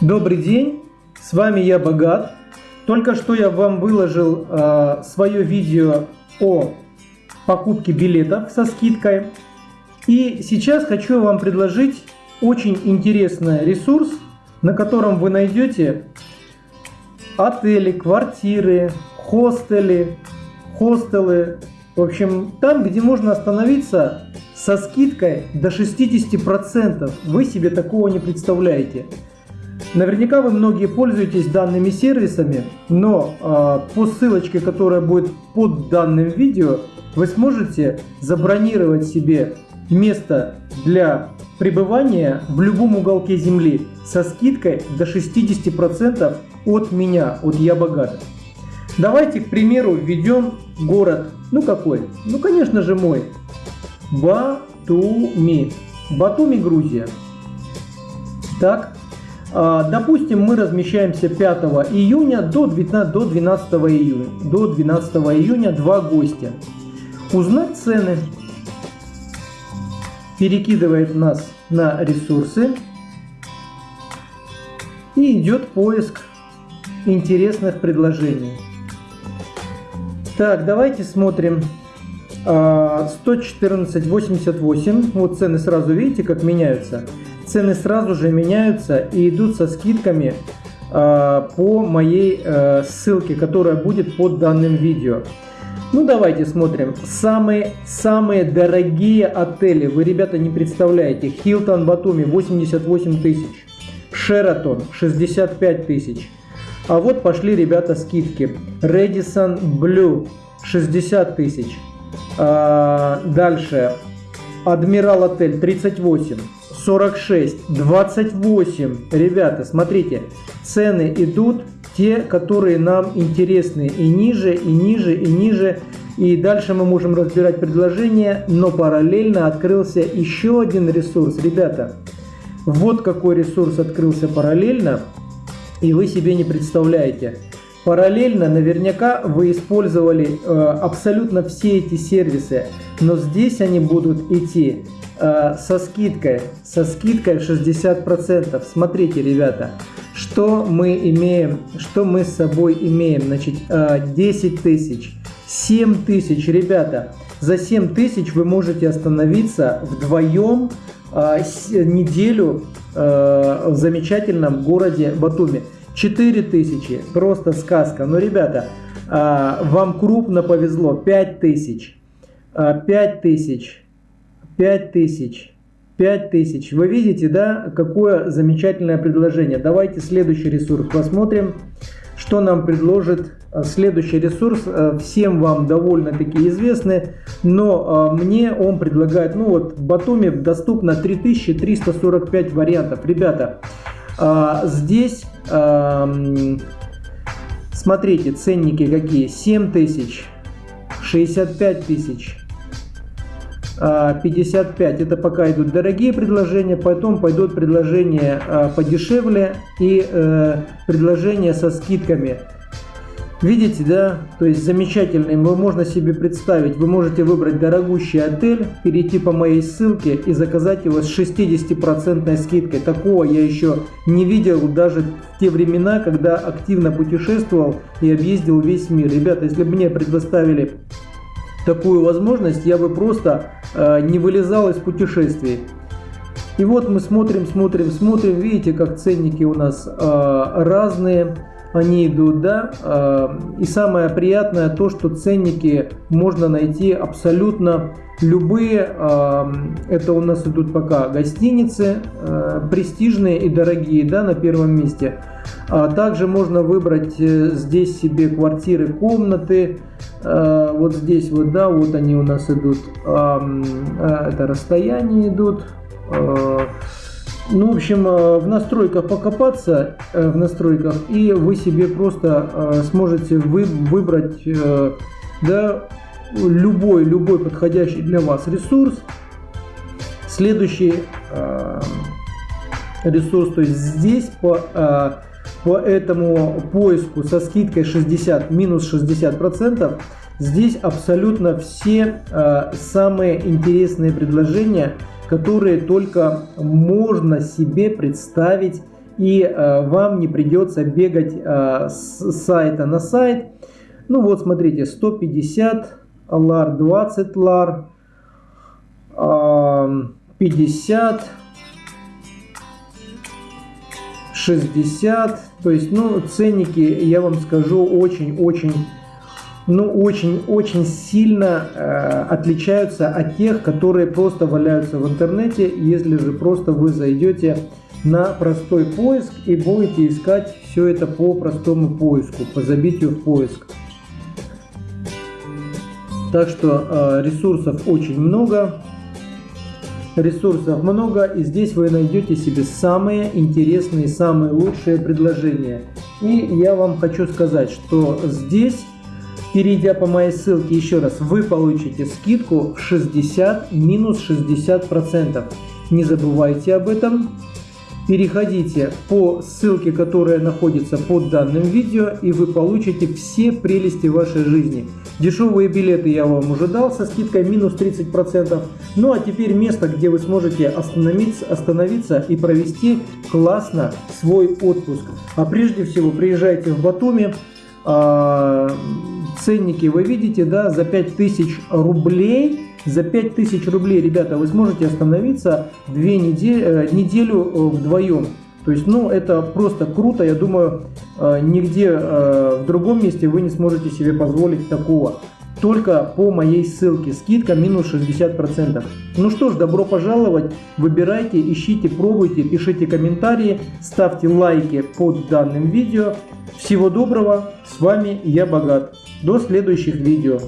Добрый день, с вами я Богат. Только что я вам выложил э, свое видео о покупке билетов со скидкой. И сейчас хочу вам предложить очень интересный ресурс, на котором вы найдете отели, квартиры, хостели, хостелы. В общем, там, где можно остановиться со скидкой до 60%. Вы себе такого не представляете. Наверняка вы многие пользуетесь данными сервисами, но э, по ссылочке, которая будет под данным видео, вы сможете забронировать себе место для пребывания в любом уголке земли со скидкой до 60% от меня, от Я Богат. Давайте, к примеру, введем город, ну какой? Ну, конечно же, мой. Батуми. Батуми, Грузия. Так, допустим, мы размещаемся 5 июня до 12, до 12 июня. До 12 июня два гостя. Узнать цены. Перекидывает нас на ресурсы. И идет поиск интересных предложений. Так, давайте смотрим. 114.88. А, вот цены сразу видите, как меняются цены сразу же меняются и идут со скидками э, по моей э, ссылке, которая будет под данным видео. Ну давайте смотрим. Самые, самые дорогие отели. Вы, ребята, не представляете. Хилтон Батуми 88 тысяч. Шератон 65 тысяч. А вот пошли, ребята, скидки. Редисон Блю 60 тысяч. А, дальше. Адмирал Отель 38. 46, 28. Ребята, смотрите, цены идут те, которые нам интересны. И ниже, и ниже, и ниже. И дальше мы можем разбирать предложения, но параллельно открылся еще один ресурс. Ребята, вот какой ресурс открылся параллельно, и вы себе не представляете. Параллельно наверняка вы использовали э, абсолютно все эти сервисы, но здесь они будут идти Э, со скидкой, со скидкой 60%. Смотрите, ребята, что мы имеем, что мы с собой имеем. Значит, 10 э, тысяч, 7 тысяч, ребята. За 7 тысяч вы можете остановиться вдвоем э, неделю в замечательном городе Батуми. 4 тысячи, просто сказка. Но, ребята, вам крупно повезло. 5 тысяч, 5 тысяч, 5000. 5000. Вы видите, да, какое замечательное предложение. Давайте следующий ресурс посмотрим, что нам предложит э, следующий ресурс. Э, всем вам довольно-таки известный, но мне он предлагает, ну вот в Батуми доступно 3345 вариантов. Ребята, здесь смотрите, ценники какие. 7000, 65 тысяч, 55 это пока идут дорогие предложения, потом пойдут предложения а, подешевле и э, предложения со скидками. Видите, да? То есть замечательный, можно себе представить. Вы можете выбрать дорогущий отель, перейти по моей ссылке и заказать его с 60% скидкой. Такого я еще не видел даже в те времена, когда активно путешествовал и объездил весь мир. Ребята, если бы мне предоставили такую возможность, я бы просто э, не вылезал из путешествий. И вот мы смотрим, смотрим, смотрим, видите, как ценники у нас э, разные, они идут, да, э, и самое приятное то, что ценники можно найти абсолютно любые, э, это у нас идут пока гостиницы, э, престижные и дорогие, да, на первом месте, а также можно выбрать э, здесь себе квартиры, комнаты, вот здесь вот, да, вот они у нас идут, это расстояние идут. Э, ну, в общем, в настройках покопаться, в настройках, и вы себе просто сможете вы, выбрать, да, любой, любой подходящий для вас ресурс. Следующий ресурс, то есть здесь по по этому поиску со скидкой 60 минус 60 процентов здесь абсолютно все э, самые интересные предложения которые только можно себе представить и э, вам не придется бегать э, с сайта на сайт. Ну вот смотрите, 150 лар, 20 лар, 50, 60. То есть, ну, ценники, я вам скажу, очень-очень ну, очень-очень сильно э, отличаются от тех, которые просто валяются в интернете, если же просто вы зайдете на простой поиск и будете искать все это по простому поиску, по забитию в поиск. Так что э, ресурсов очень много, ресурсов много, и здесь вы найдете себе самые интересные, самые лучшие предложения. И я вам хочу сказать, что здесь Перейдя по моей ссылке еще раз, вы получите скидку в 60 минус 60 процентов. Не забывайте об этом. Переходите по ссылке, которая находится под данным видео, и вы получите все прелести вашей жизни. Дешевые билеты я вам уже дал со скидкой минус 30%. Ну а теперь место, где вы сможете остановиться, остановиться и провести классно свой отпуск. А прежде всего приезжайте в Батуми. Ценники вы видите, да, за 5000 рублей, за 5000 рублей, ребята, вы сможете остановиться две недели, э, неделю э, вдвоем. То есть, ну, это просто круто, я думаю, э, нигде в другом месте вы не сможете себе позволить такого. Только по моей ссылке, скидка минус 60%. Ну что ж, добро пожаловать, выбирайте, ищите, пробуйте, пишите комментарии, ставьте лайки под данным видео. Всего доброго, с вами я Богат. До следующих видео.